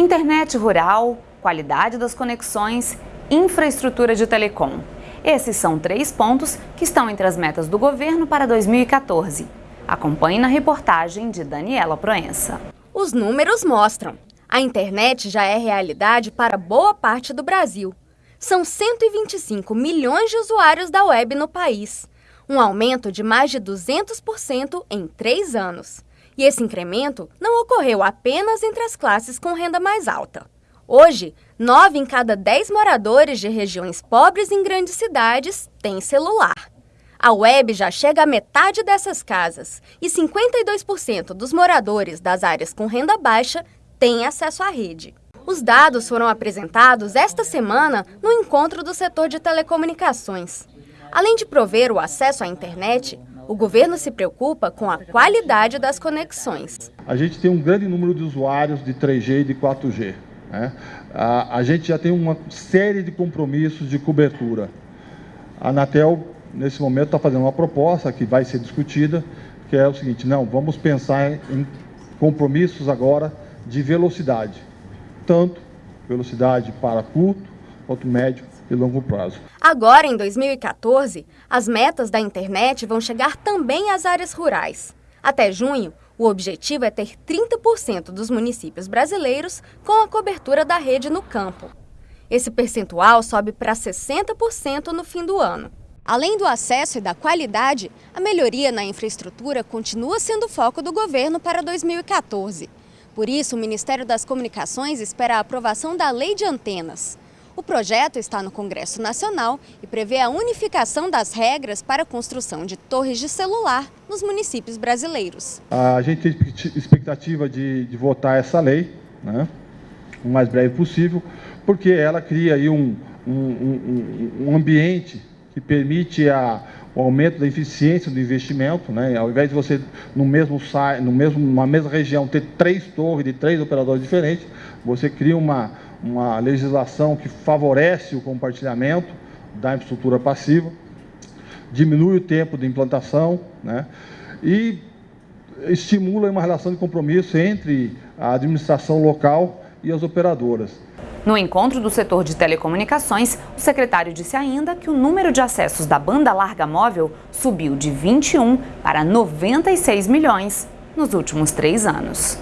Internet rural, qualidade das conexões, infraestrutura de telecom. Esses são três pontos que estão entre as metas do governo para 2014. Acompanhe na reportagem de Daniela Proença. Os números mostram. A internet já é realidade para boa parte do Brasil. São 125 milhões de usuários da web no país, um aumento de mais de 200% em três anos. E esse incremento não ocorreu apenas entre as classes com renda mais alta. Hoje, 9 em cada 10 moradores de regiões pobres em grandes cidades têm celular. A web já chega à metade dessas casas e 52% dos moradores das áreas com renda baixa têm acesso à rede. Os dados foram apresentados esta semana no encontro do setor de telecomunicações. Além de prover o acesso à internet, o governo se preocupa com a qualidade das conexões. A gente tem um grande número de usuários de 3G e de 4G. Né? A, a gente já tem uma série de compromissos de cobertura. A Anatel, nesse momento, está fazendo uma proposta que vai ser discutida, que é o seguinte, não, vamos pensar em compromissos agora de velocidade, tanto velocidade para curto quanto médio e longo prazo. Agora, em 2014, as metas da internet vão chegar também às áreas rurais. Até junho, o objetivo é ter 30% dos municípios brasileiros com a cobertura da rede no campo. Esse percentual sobe para 60% no fim do ano. Além do acesso e da qualidade, a melhoria na infraestrutura continua sendo foco do governo para 2014. Por isso, o Ministério das Comunicações espera a aprovação da Lei de Antenas. O projeto está no Congresso Nacional e prevê a unificação das regras para a construção de torres de celular nos municípios brasileiros. A gente tem expectativa de, de votar essa lei, né, o mais breve possível, porque ela cria aí um, um, um, um ambiente que permite a, o aumento da eficiência do investimento, né? ao invés de você, no mesmo, no mesmo, numa mesma região, ter três torres de três operadores diferentes, você cria uma, uma legislação que favorece o compartilhamento da infraestrutura passiva, diminui o tempo de implantação né, e estimula uma relação de compromisso entre a administração local e as operadoras. No encontro do setor de telecomunicações, o secretário disse ainda que o número de acessos da banda larga móvel subiu de 21 para 96 milhões nos últimos três anos.